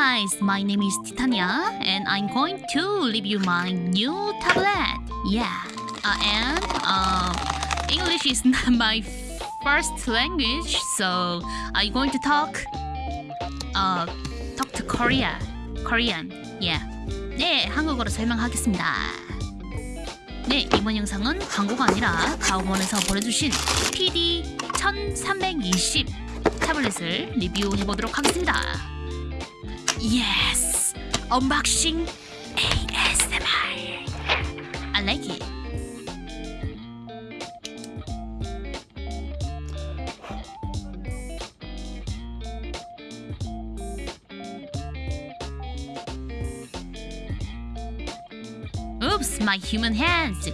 guys, my name is Titania and I'm going to review my new tablet. Yeah, uh, and uh, English is not my first language, so I'm going to talk uh, talk to Korea, Korean. Yeah. 네, 한국어로 설명하겠습니다. 네, 이번 영상은 광고가 아니라 가오원에서 보내주신 PD 1320 타블렛을 리뷰해보도록 하겠습니다. Yes! Unboxing ASMR. I like it. Oops, my human hands.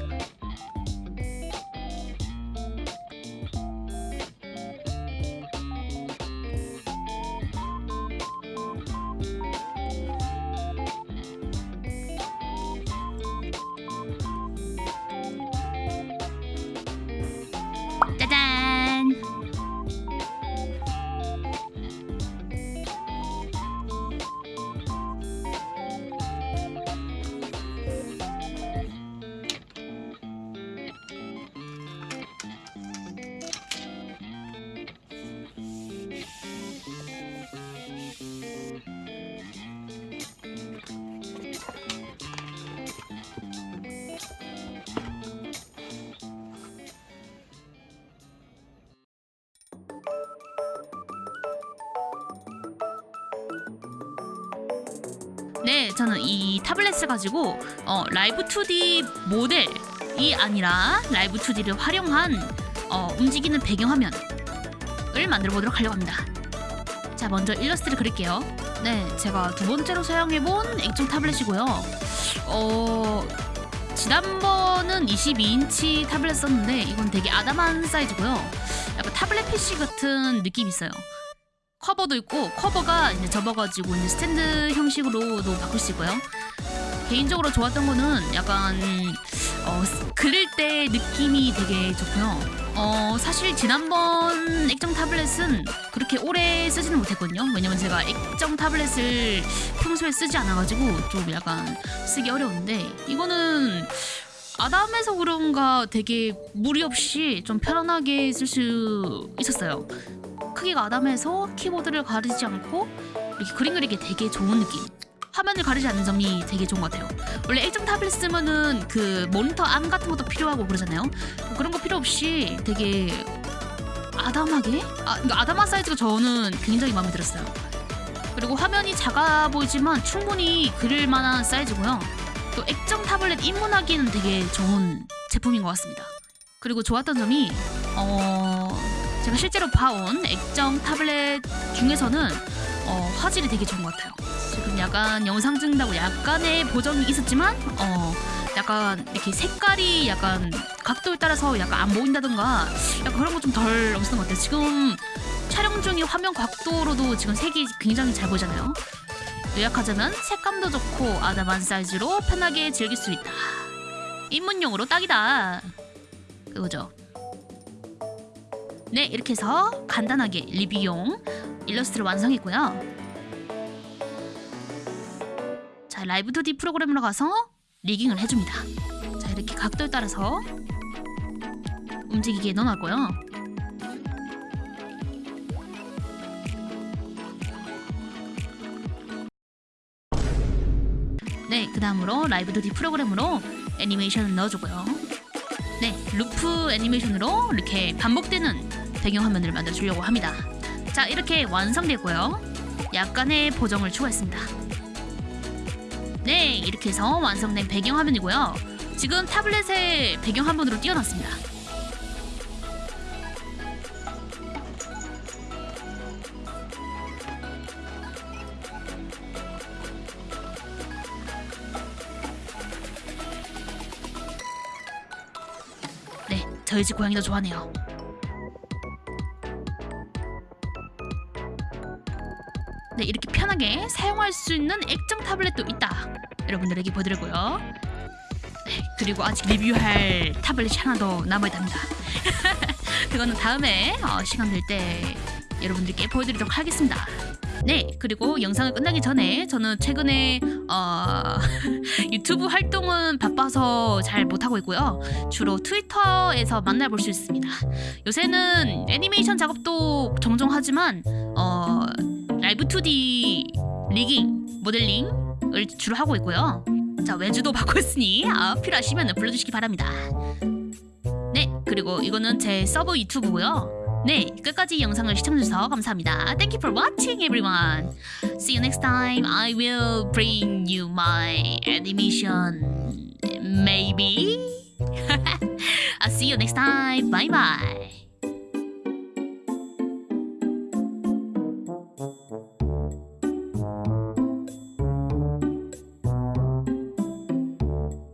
네, 저는 이 타블렛을 가지고 어, 라이브 2D 모델이 아니라 라이브 2D를 활용한 어, 움직이는 배경화면을 만들어 보도록 하려고 합니다. 자, 먼저 일러스트를 그릴게요. 네, 제가 두 번째로 사용해본 액정 타블렛이고요. 어, 지난번은 22인치 타블렛 썼는데 이건 되게 아담한 사이즈고요. 약간 타블렛 PC 같은 느낌이 있어요. 커버도 있고 커버가 이제 접어가지고 이제 스탠드 형식으로도 바꿀 수 있고요. 개인적으로 좋았던 거는 약간 어, 그릴 때 느낌이 되게 좋고요. 어, 사실 지난번 액정 타블렛은 그렇게 오래 쓰지는 못했거든요. 왜냐면 제가 액정 타블렛을 평소에 쓰지 않아가지고 좀 약간 쓰기 어려운데 이거는 아담해서 그런가 되게 무리 없이 좀 편안하게 쓸 수 있었어요. 크기가 아담해서 키보드를 가리지 않고 이렇게 그림 그리기 되게 좋은 느낌. 화면을 가리지 않는 점이 되게 좋은 것 같아요. 원래 액정 타블렛 쓰면은 그 모니터 암 같은 것도 필요하고 그러잖아요. 그런 거 필요 없이 되게 아담하게? 아, 아담한 사이즈가 저는 굉장히 마음에 들었어요. 그리고 화면이 작아 보이지만 충분히 그릴 만한 사이즈고요. 또 액정 타블렛 입문하기에는 되게 좋은 제품인 것 같습니다. 그리고 좋았던 점이 어... 제가 실제로 봐온 액정 타블렛 중에서는 어, 화질이 되게 좋은 것 같아요. 지금 약간 영상 찍는다고 약간의 보정이 있었지만 어, 약간 이렇게 색깔이 약간 각도에 따라서 약간 안 보인다던가 약간 그런 거 좀 덜 없었던 것 같아요. 지금 촬영 중에 화면 각도로도 지금 색이 굉장히 잘 보이잖아요. 요약하자면 색감도 좋고 아담한 사이즈로 편하게 즐길 수 있다. 입문용으로 딱이다. 그거죠. 네, 이렇게 해서 간단하게 리뷰용 일러스트를 완성했고요. 자, 라이브 2D 프로그램으로 가서 리깅을 해줍니다. 자, 이렇게 각도에 따라서 움직이게 넣어놨고요. 네, 그 다음으로 라이브 2D 프로그램으로 애니메이션을 넣어주고요. 네, 루프 애니메이션으로 이렇게 반복되는 배경화면을 만들어주려고 합니다. 자, 이렇게 완성되고요. 약간의 보정을 추가했습니다. 네, 이렇게 해서 완성된 배경화면이고요. 지금 타블렛의 배경화면으로 띄워놨습니다. 네, 저희 집 고양이도 좋아하네요. 네, 이렇게 편하게 사용할 수 있는 액정 타블렛도 있다. 여러분들에게 보여드리고요. 네, 그리고 아직 리뷰할 타블렛이 하나 더 남아있답니다. 그거는 다음에 어, 시간 될 때 여러분들께 보여드리도록 하겠습니다. 네, 그리고 영상을 끝나기 전에 저는 최근에 어, 유튜브 활동은 바빠서 잘 못하고 있고요. 주로 트위터에서 만나볼 수 있습니다. 요새는 애니메이션 작업도 종종 하지만 어, 라이브 2D rigging, 모델링을 주로 하고 있고요. 자, 외주도 있으니 아, 필요하시면 불러주시기 바랍니다. 네, 그리고 이거는 제 서브 유튜브고요. 네, 끝까지 영상을 시청해주셔서 감사합니다. Thank you for watching, everyone. See you next time. I will bring you my animation. Maybe. I'll see you next time. Bye bye.